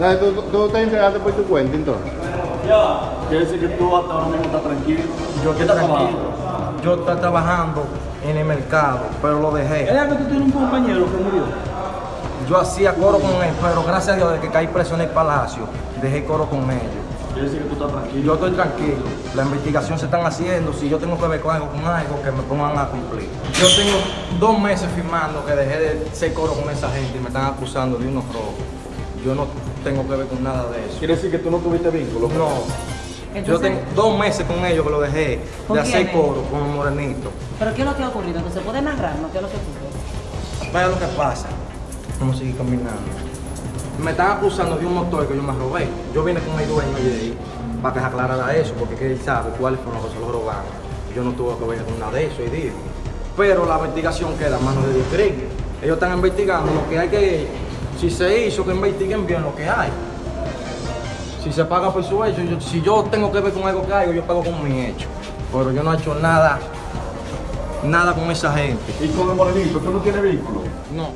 Ya, ¿Tú, tú te entregaste por tu cuenta entonces? Quiere decir que tú hasta ahora mismo estás tranquilo. Yo ¿Qué estoy tranquilo. trabajando? Yo estoy trabajando en el mercado, pero lo dejé. ¿Es que tú tienes un compañero que murió? Yo hacía coro con él, pero gracias a Dios, de que caí preso en el palacio, dejé coro con ellos. Quiere decir que tú estás tranquilo. Yo estoy tranquilo, la investigación se están haciendo, si yo tengo que ver con algo, con algo, que me pongan a cumplir. Yo tengo dos meses firmando que dejé de ser coro con esa gente y me están acusando de unos robos. Yo no tengo que ver con nada de eso. Quiere decir que tú no tuviste vínculo. No, yo tengo dos meses con ellos que lo dejé ¿Con de hacer coro con el morenito. ¿Pero qué es lo que ha ocurrido? Entonces, ¿puede narrarnos qué es lo que ocurrió? Vaya lo que pasa. Vamos a seguir caminando. Me están acusando de un motor que yo me robé. Yo vine con el dueño de ahí para que se aclarara eso, porque que él sabe cuáles fueron los que se lo robaron. Yo no tuve que ver con nada de eso y digo. Pero la investigación queda a manos de Dios. Ellos están investigando lo que hay que. Si se hizo, que investiguen bien lo que hay. Si se paga por su hecho, yo- si yo tengo que ver con algo que hay, yo pago con mi hecho. Pero yo no he hecho nada, nada con esa gente. Y con el morenito, tú no tienes vínculo. No.